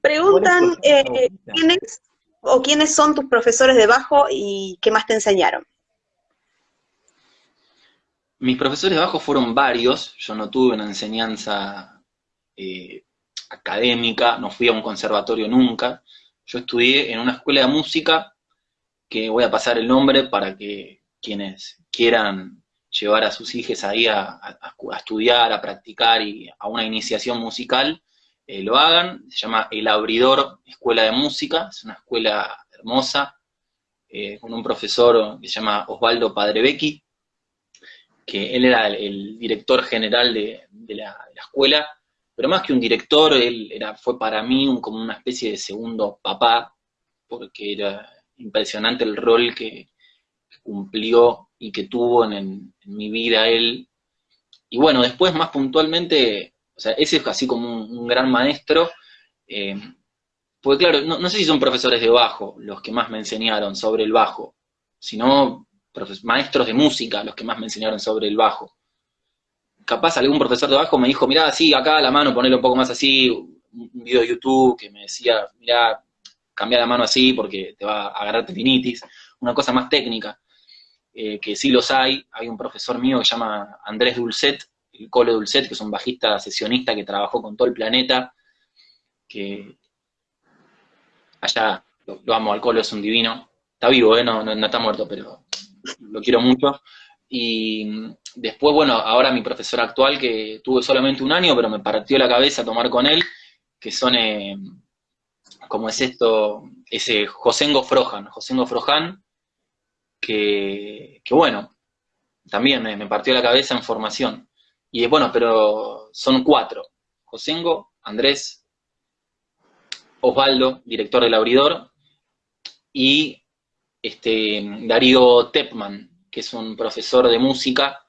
Preguntan eh, quiénes o quiénes son tus profesores de bajo y qué más te enseñaron. Mis profesores de bajo fueron varios, yo no tuve una enseñanza eh, académica, no fui a un conservatorio nunca, yo estudié en una escuela de música, que voy a pasar el nombre para que quienes quieran llevar a sus hijos ahí a, estudiar, a practicar y a una iniciación musical, eh, lo hagan. Se llama El Abridor Escuela de Música, es una escuela hermosa, eh, con un profesor que se llama Osvaldo Padrebecchi, que él era el, director general de, la, escuela, pero más que un director, él era, fue para mí como una especie de segundo papá, porque era impresionante el rol que, cumplió y que tuvo en, mi vida él. Y bueno, después más puntualmente, o sea, ese es así como un, gran maestro, eh, porque claro, no, sé si son profesores de bajo los que más me enseñaron sobre el bajo, sino maestros de música los que más me enseñaron sobre el bajo. Capaz algún profesor de bajo me dijo, mirá, sí, acá la mano, ponelo un poco más así, un video de YouTube que me decía, mirá, cambia la mano así porque te va a agarrar tendinitis, una cosa más técnica, eh, que sí los hay. Hay un profesor mío que se llama Andrés Dulcet, el Colo Dulcet, que es un bajista sesionista que trabajó con todo el planeta, que allá lo, amo, al Colo es un divino. Está vivo, ¿eh? no, no, está muerto, pero lo quiero mucho. Y después, bueno, ahora mi profesor actual, que tuve solamente un año, pero me partió la cabeza tomar con él, que son... Eh, como es esto, ese Josengo Frojan, Josengo Frojan, que, bueno, también me, partió la cabeza en formación. Y bueno, pero son cuatro, Josengo, Andrés, Osvaldo, director del Abridor, y este, Darío Tepman, que es un profesor de música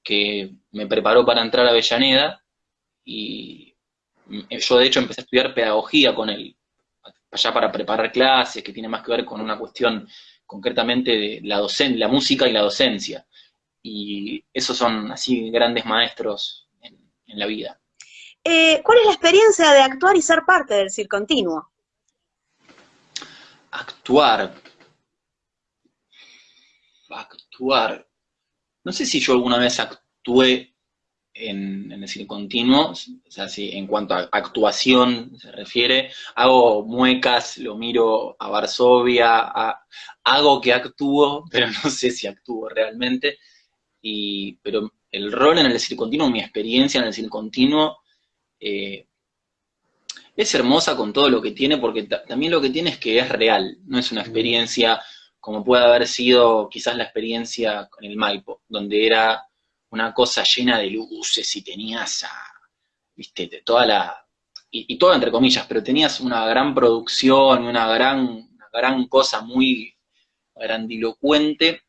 que me preparó para entrar a Avellaneda, y yo de hecho empecé a estudiar pedagogía con él, allá para preparar clases, que tiene más que ver con una cuestión concretamente de la, la música y la docencia. Y esos son así grandes maestros en, la vida. Eh, ¿Cuál es la experiencia de actuar y ser parte del circo continuo? Actuar. Actuar. No sé si yo alguna vez actué en, en, el continuo, o sea, si en cuanto a actuación se refiere, hago muecas, lo miro a Varsovia, hago que actúo, pero no sé si actúo realmente, y, pero el rol en el continuo, mi experiencia en el continuo, eh, es hermosa con todo lo que tiene, porque también lo que tiene es que es real, no es una experiencia como puede haber sido quizás la experiencia con el Maipo, donde era una cosa llena de luces y tenías a, viste, toda la, y, todo entre comillas, pero tenías una gran producción, una gran, gran cosa muy grandilocuente,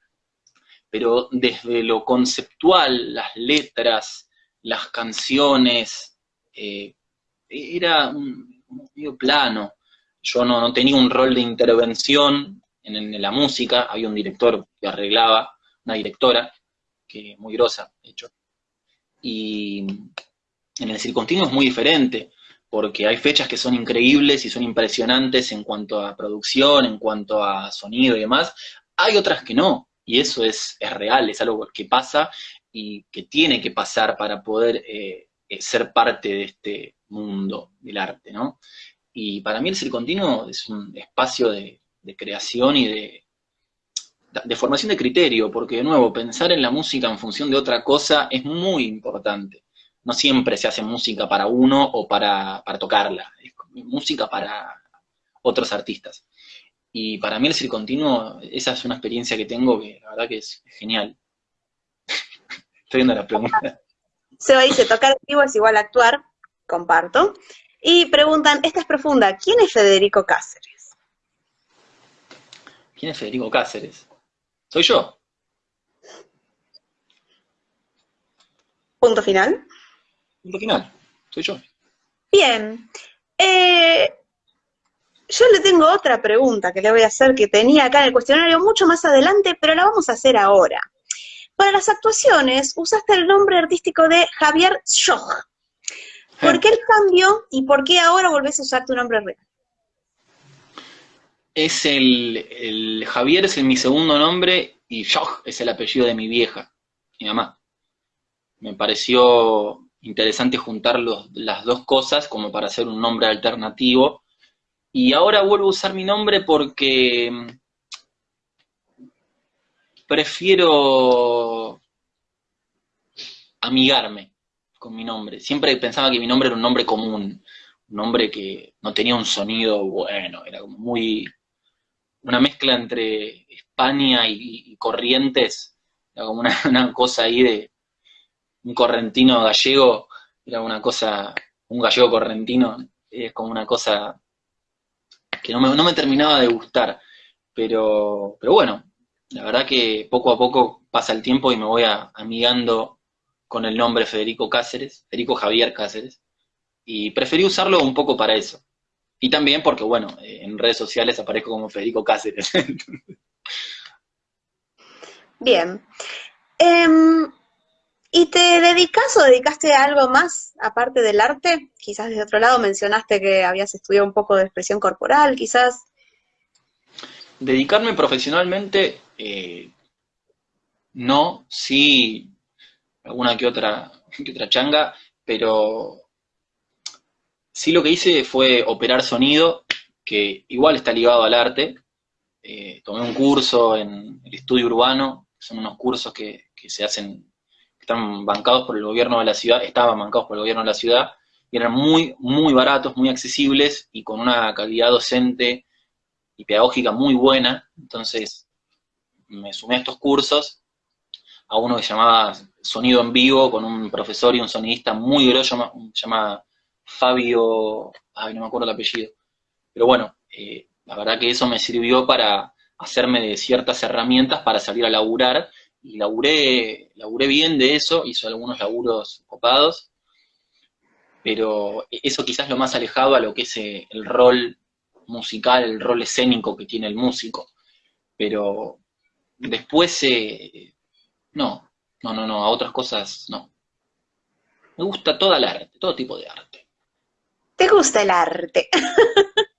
pero desde lo conceptual, las letras, las canciones, eh, era un, medio plano. Yo no, no, tenía un rol de intervención en, la música, había un director que arreglaba, una directora, muy grosa, de hecho. Y en el circontinuo es muy diferente, porque hay fechas que son increíbles y son impresionantes en cuanto a producción, en cuanto a sonido y demás. Hay otras que no, y eso es, real, es algo que pasa y que tiene que pasar para poder eh, eh, ser parte de este mundo del arte, ¿no? Y para mí el circontinuo es un espacio de creación y de, de formación de criterio, porque de nuevo, pensar en la música en función de otra cosa es muy importante. No siempre se hace música para uno o para, tocarla, es música para otros artistas. Y para mí el circontinuo, esa es una experiencia que tengo que la verdad que es genial. Estoy viendo la pregunta. Se dice, tocar en vivo es igual a actuar, comparto. Y preguntan, esta es profunda, ¿quién es Federico Cáceres? ¿Quién es Federico Cáceres? Soy yo. Punto final. Punto final. Soy yo. Bien. Eh, yo le tengo otra pregunta que le voy a hacer que tenía acá en el cuestionario mucho más adelante, pero la vamos a hacer ahora. Para las actuaciones usaste el nombre artístico de Javier Schoch. ¿Por qué el cambio y por qué ahora volvés a usar tu nombre real? Es el, Javier es mi segundo nombre y Joch es el apellido de mi vieja, mi mamá. Me pareció interesante juntar las dos cosas como para hacer un nombre alternativo. Y ahora vuelvo a usar mi nombre porque mm, prefiero amigarme con mi nombre. Siempre pensaba que mi nombre era un nombre común, un nombre que no tenía un sonido bueno, era como muy una mezcla entre España y, Corrientes, era como una, cosa ahí de un correntino gallego, era una cosa, un gallego correntino, es como una cosa que no me, no me terminaba de gustar, pero, pero bueno, la verdad que poco a poco pasa el tiempo y me voy amigando con el nombre Federico Cáceres, Federico Javier Cáceres, y preferí usarlo un poco para eso. Y también porque, bueno, eh, en redes sociales aparezco como Federico Cáceres. Bien. Em, ¿Y te dedicas o dedicaste a algo más aparte del arte? Quizás desde otro lado mencionaste que habías estudiado un poco de expresión corporal, quizás. Dedicarme profesionalmente, eh, no, sí, alguna que otra, que otra changa, pero Sí lo que hice fue operar sonido, que igual está ligado al arte. Eh, tomé un curso en el estudio urbano, son unos cursos que, se hacen, están bancados por el gobierno de la ciudad, estaban bancados por el gobierno de la ciudad, y eran muy, muy baratos, muy accesibles y con una calidad docente y pedagógica muy buena. Entonces me sumé a estos cursos, a uno que se llamaba Sonido en Vivo, con un profesor y un sonidista muy grosso, llamado Fabio, ay, no me acuerdo el apellido, pero bueno, eh, la verdad que eso me sirvió para hacerme de ciertas herramientas para salir a laburar, y laburé, laburé bien de eso, hizo algunos laburos copados, pero eso quizás lo más alejado a lo que es eh, el rol musical, el rol escénico que tiene el músico, pero después, eh, no, no, no, no, a otras cosas no. Me gusta toda el arte, todo tipo de arte. ¿Te gusta el arte?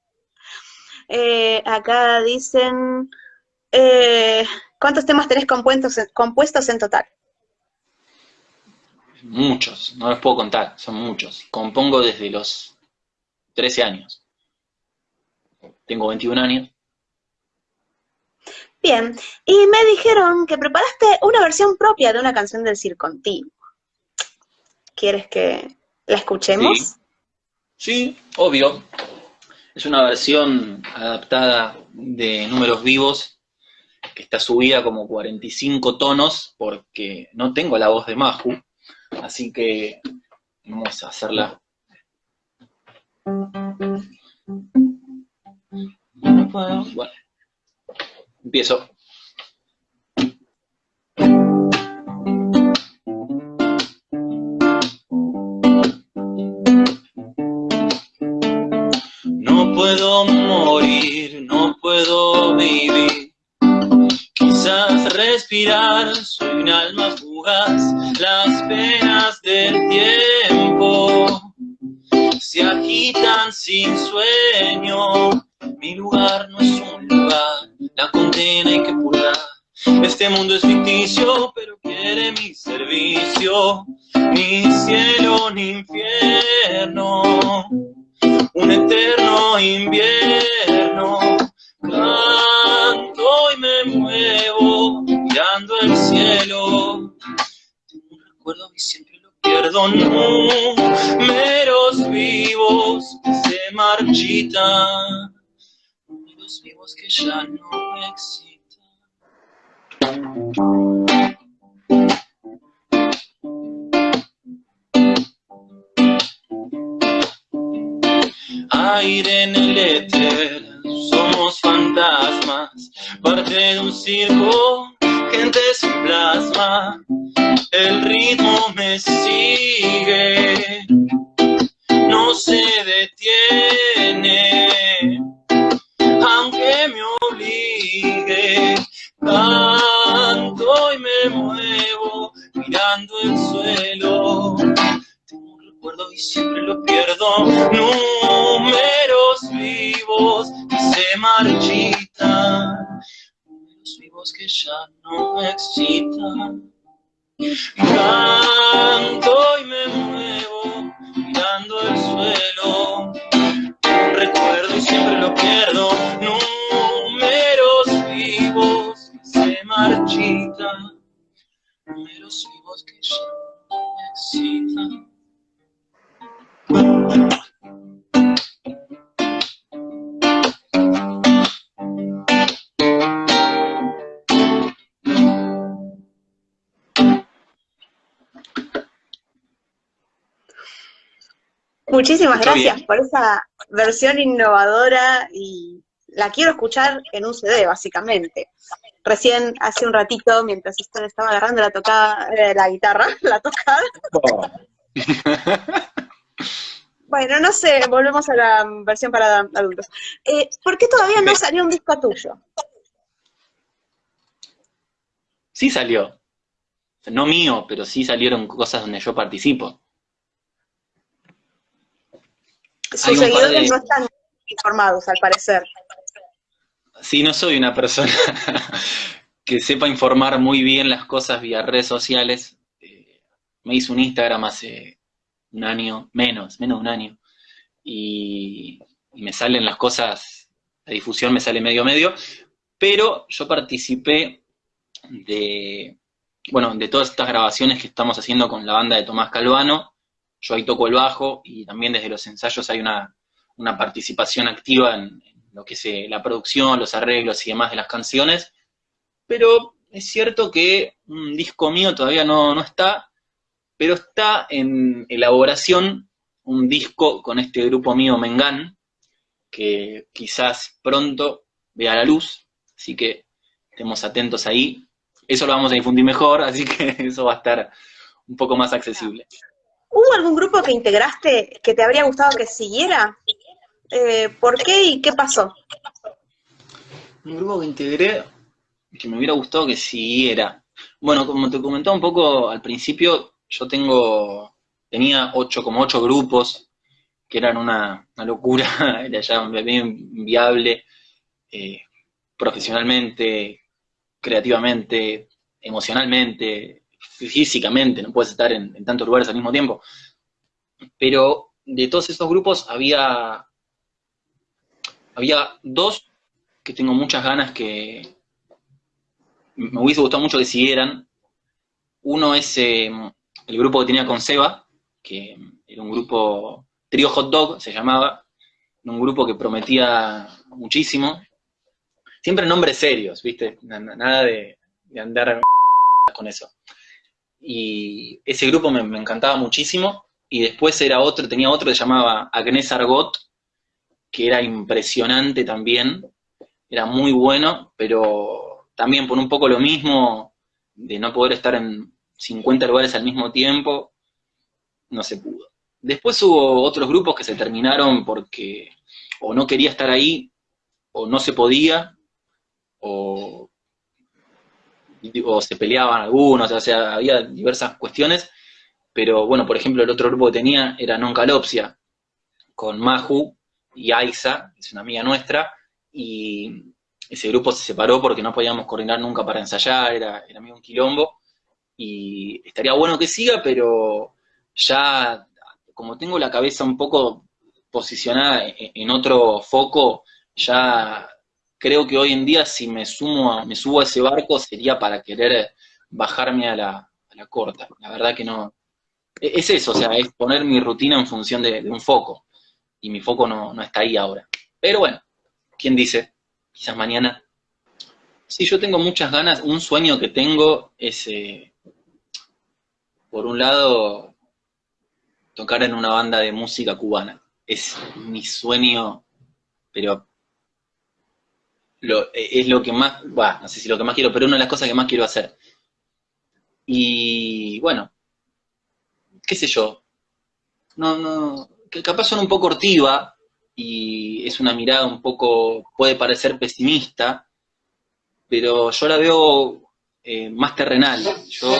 Eh, acá dicen, eh, ¿cuántos temas tenés compuestos, compuestos en total? Muchos, no los puedo contar, son muchos. Compongo desde los 13 años. Tengo 21 años. Bien, y me dijeron que preparaste una versión propia de una canción del Circo Continuo. ¿Quieres que la escuchemos? Sí, obvio. Es una versión adaptada de números vivos que está subida como 45 tonos porque no tengo la voz de Maju, así que vamos a hacerla. Bueno, empiezo. puedo morir, no puedo vivir. Respirar, soy un alma fugaz, las penas del tiempo se agitan sin sueño. Mi lugar no es un lugar, la condena hay que purgar. Este mundo es ficticio, pero quiere mi servicio, ni cielo ni infierno un eterno invierno. Recuerdo y siempre lo pierdo. Números vivos que se marchitan. Números vivos que ya no existen. aire en el éter, somos fantasmas, parte de un circo, gente sin plasma, el ritmo me sigue, no se Muchísimas gracias por esa versión innovadora y la quiero escuchar en un CD, básicamente. Recién, hace un ratito, mientras usted estaba agarrando la tocada, eh, la guitarra, la tocada. bueno, no sé, volvemos a la versión para adultos. Eh, ¿Por qué todavía no salió un disco tuyo? Sí salió. No mío, pero sí salieron cosas donde yo participo. Sus seguidores no están informados, al parecer. Sí, no soy una persona que sepa informar muy bien las cosas vía redes sociales. Eh, me hice un Instagram hace un año, menos, menos de un año, y, me salen las cosas, la difusión me sale medio medio, pero yo participé de, bueno, de todas estas grabaciones que estamos haciendo con la banda de Tomás Calvano, yo ahí toco el bajo y también desde los ensayos hay una, participación activa en, lo que es eh, la producción, los arreglos y demás de las canciones, pero es cierto que un disco mío todavía no, no está, pero está en elaboración un disco con este grupo mío Mengán, que quizás pronto vea la luz, así que estemos atentos ahí. Eso lo vamos a difundir mejor, así que eso va a estar un poco más accesible. ¿Hubo algún grupo que integraste que te habría gustado que siguiera? Eh, ¿Por qué y qué pasó? Un grupo que integré que me hubiera gustado que siguiera. Bueno, como te comentaba un poco al principio, yo tengo, tenía ocho, como ocho grupos, que eran una, locura, era ya bien inviable, eh, profesionalmente, creativamente, emocionalmente, físicamente, no puedes estar en, tantos lugares al mismo tiempo. Pero de todos esos grupos había, había dos que tengo muchas ganas que me hubiese gustado mucho que siguieran. Uno es eh, el grupo que tenía con Seba, que era un grupo, Trio Hot Dog se llamaba, un grupo que prometía muchísimo. Siempre nombres serios, ¿viste? Nada de, de andar con eso y ese grupo me, encantaba muchísimo, y después era otro, tenía otro que llamaba Agnes Argot, que era impresionante también, era muy bueno, pero también por un poco lo mismo, de no poder estar en 50 lugares al mismo tiempo, no se pudo. Después hubo otros grupos que se terminaron porque o no quería estar ahí, o no se podía, o o se peleaban algunos, o sea, había diversas cuestiones, pero bueno, por ejemplo, el otro grupo que tenía era Noncalopsia, con Maju y Aiza, que es una amiga nuestra, y ese grupo se separó porque no podíamos coordinar nunca para ensayar, era, era medio un quilombo, y estaría bueno que siga, pero ya, como tengo la cabeza un poco posicionada en otro foco, ya creo que hoy en día si me sumo me subo a ese barco sería para querer bajarme a la, corta. La verdad que no. E, es eso, o sea, es poner mi rutina en función de, un foco. Y mi foco no, está ahí ahora. Pero bueno, ¿quién dice? Quizás mañana. Sí, yo tengo muchas ganas. Un sueño que tengo es, eh, por un lado, tocar en una banda de música cubana. Es mi sueño, pero e, es lo que más, bueno, no sé si lo que más quiero, pero una de las cosas que más quiero hacer. Y bueno, qué sé yo, no, no, capaz son un poco hortiva y es una mirada un poco, puede parecer pesimista, pero yo la veo eh, más terrenal. Yo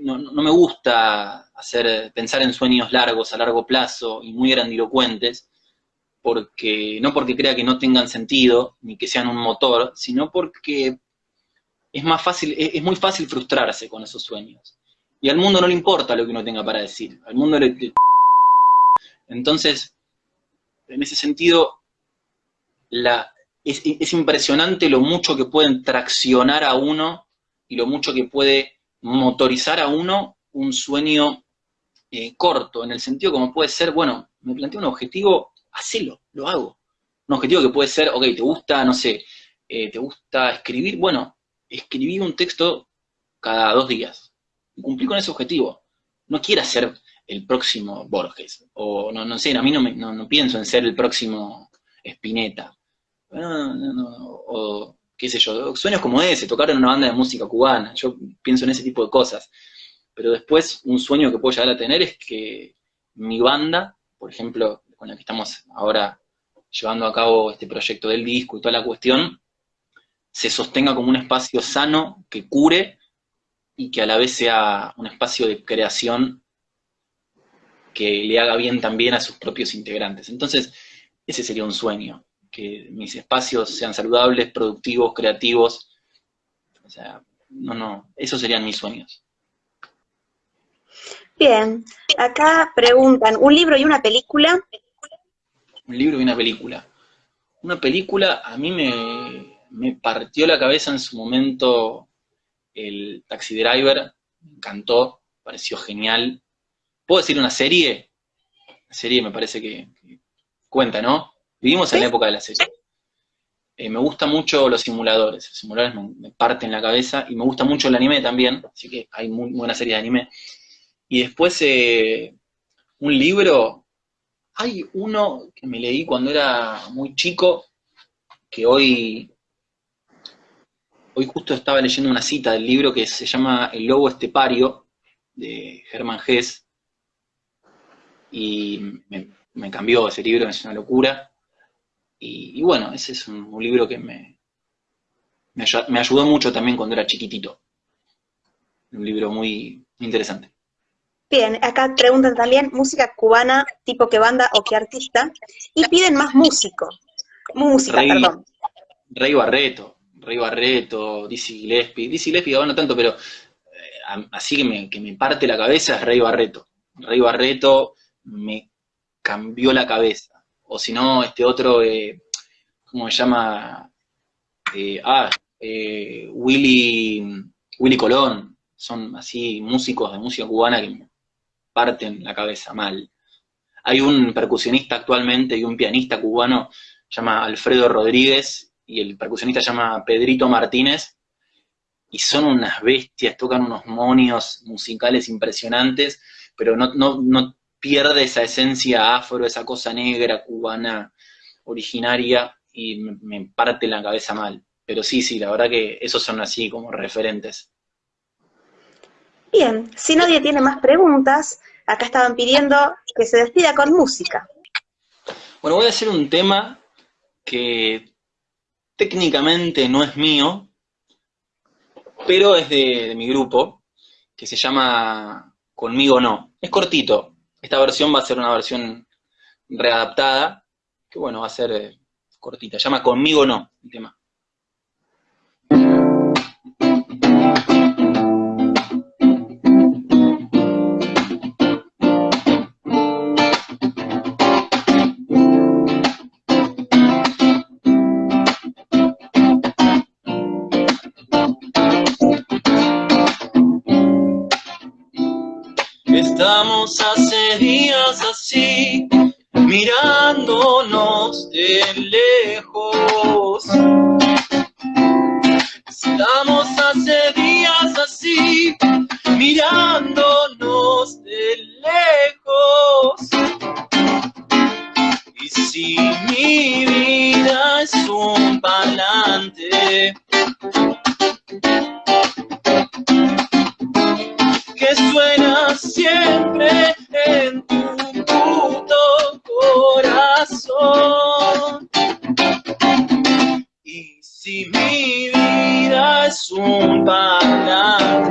no, me gusta hacer, pensar en sueños largos, a largo plazo y muy grandilocuentes, porque, no porque crea que no tengan sentido, ni que sean un motor, sino porque es más fácil, es, muy fácil frustrarse con esos sueños. Y al mundo no le importa lo que uno tenga para decir, al mundo le... Entonces, en ese sentido, la, es, es impresionante lo mucho que pueden traccionar a uno y lo mucho que puede motorizar a uno un sueño eh, corto, en el sentido como puede ser, bueno, me planteo un objetivo, hacelo, lo hago. Un objetivo que puede ser, ok, te gusta, no sé, eh, te gusta escribir, bueno, escribí un texto cada dos días. Y cumplí con ese objetivo. No quiero ser el próximo Borges, o no, no sé, a mí no, me, no, pienso en ser el próximo Spinetta. o qué sé yo, sueños como ese, tocar en una banda de música cubana, yo pienso en ese tipo de cosas. Pero después, un sueño que puedo llegar a tener es que mi banda, por ejemplo, con la que estamos ahora llevando a cabo este proyecto del disco y toda la cuestión, se sostenga como un espacio sano, que cure, y que a la vez sea un espacio de creación que le haga bien también a sus propios integrantes. Entonces, ese sería un sueño que mis espacios sean saludables, productivos, creativos. O sea, no, no, esos serían mis sueños. Bien, acá preguntan, ¿un libro y una película? Un libro y una película. Una película a mí me, me partió la cabeza en su momento el Taxi Driver, me encantó, pareció genial. ¿Puedo decir una serie? Una serie me parece que cuenta, ¿no? Vivimos en la época de la serie. Eh, me gustan mucho los simuladores, los simuladores me, parten la cabeza, y me gusta mucho el anime también, así que hay muy, buena serie de anime. Y después, eh, un libro, hay uno que me leí cuando era muy chico, que hoy, hoy justo estaba leyendo una cita del libro que se llama El lobo estepario, de Germán Hess, y me, me cambió ese libro, es una locura. Y, bueno, ese es un, libro que me, me, ayudó mucho también cuando era chiquitito. Un libro muy interesante. Bien, acá preguntan también música cubana, tipo qué banda o qué artista, y piden más músico. Música, perdón. Rey Barreto, Rey Barreto, Dizzy Gillespie. Dizzy Gillespie no tanto, pero eh, así que me, que me parte la cabeza es Rey Barreto. Rey Barreto me cambió la cabeza o si no, este otro, eh, ¿cómo se llama? Eh, ah, eh, Willy, Willy Colón, son así músicos de música cubana que me parten la cabeza mal. Hay un percusionista actualmente y un pianista cubano, llama Alfredo Rodríguez, y el percusionista llama Pedrito Martínez, y son unas bestias, tocan unos monios musicales impresionantes, pero no, no, no pierde esa esencia afro, esa cosa negra, cubana, originaria, y me, parte la cabeza mal. Pero sí, sí, la verdad que esos son así como referentes. Bien, si nadie tiene más preguntas, acá estaban pidiendo que se despida con música. Bueno, voy a hacer un tema que técnicamente no es mío, pero es de, mi grupo, que se llama Conmigo No. Es cortito, esta versión va a ser una versión readaptada, que bueno, va a ser eh, cortita. Se llama Conmigo No, el tema. Hace días así, mirándonos de lejos. En tu puto corazón. Y si mi vida es un parlante,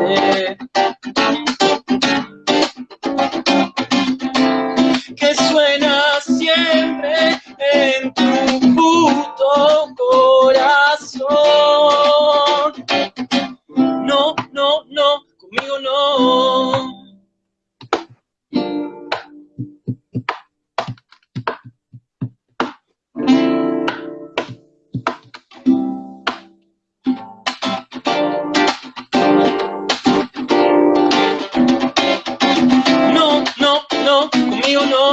you know